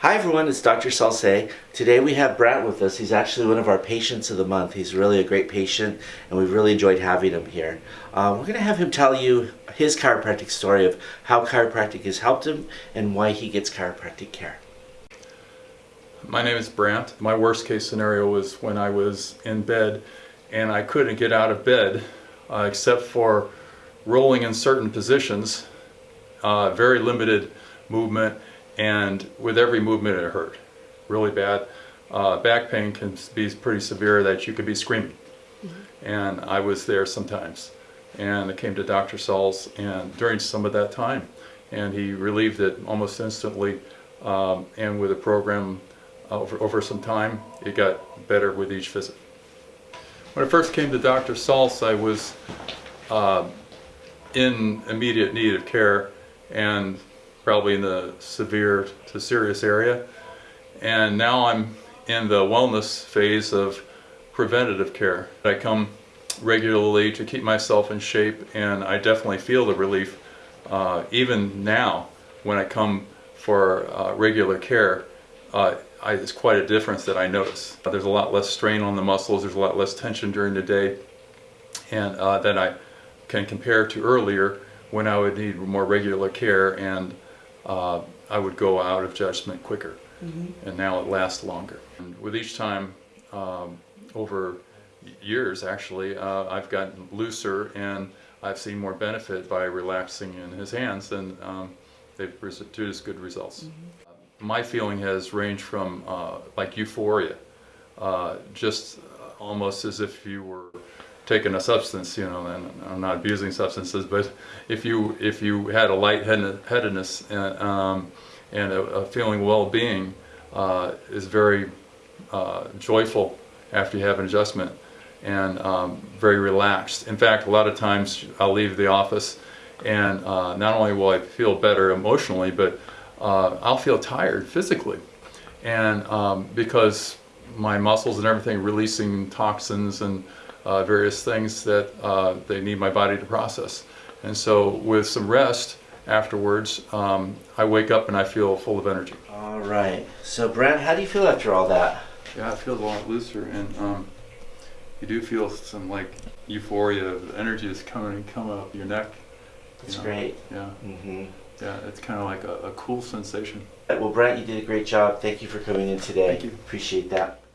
Hi everyone, it's Dr. Salce. Today we have Brant with us. He's actually one of our patients of the month. He's really a great patient and we've really enjoyed having him here. Uh, we're going to have him tell you his chiropractic story of how chiropractic has helped him and why he gets chiropractic care. My name is Brant. My worst case scenario was when I was in bed and I couldn't get out of bed uh, except for rolling in certain positions, uh, very limited movement and with every movement it hurt really bad. Uh, back pain can be pretty severe that you could be screaming. Mm -hmm. And I was there sometimes. And I came to Dr. Sauls and during some of that time. And he relieved it almost instantly. Um, and with a program over, over some time, it got better with each visit. When I first came to Dr. Sauls, I was uh, in immediate need of care and probably in the severe to serious area. And now I'm in the wellness phase of preventative care. I come regularly to keep myself in shape and I definitely feel the relief uh, even now when I come for uh, regular care. Uh, I, it's quite a difference that I notice. There's a lot less strain on the muscles, there's a lot less tension during the day and uh, that I can compare to earlier when I would need more regular care and uh, I would go out of judgment quicker. Mm -hmm. And now it lasts longer. And with each time, um, over years actually, uh, I've gotten looser and I've seen more benefit by relaxing in his hands and um, they've produced good results. Mm -hmm. My feeling has ranged from uh, like euphoria, uh, just almost as if you were taken a substance, you know, and I'm not abusing substances, but if you if you had a lightheadedness and, um, and a, a, feeling well-being uh, is very uh, joyful after you have an adjustment and um, very relaxed. In fact, a lot of times I'll leave the office and uh, not only will I feel better emotionally, but uh, I'll feel tired physically. And um, because my muscles and everything releasing toxins and uh, various things that uh, they need my body to process. And so with some rest afterwards, um, I wake up and I feel full of energy. All right. So Brent, how do you feel after all that? Yeah, I feel a lot looser and um, you do feel some like euphoria, the energy is coming coming up your neck. That's great. Yeah. Mm -hmm. Yeah, it's kind of like a, a cool sensation. Well, Brent, you did a great job. Thank you for coming in today. Thank you. Appreciate that.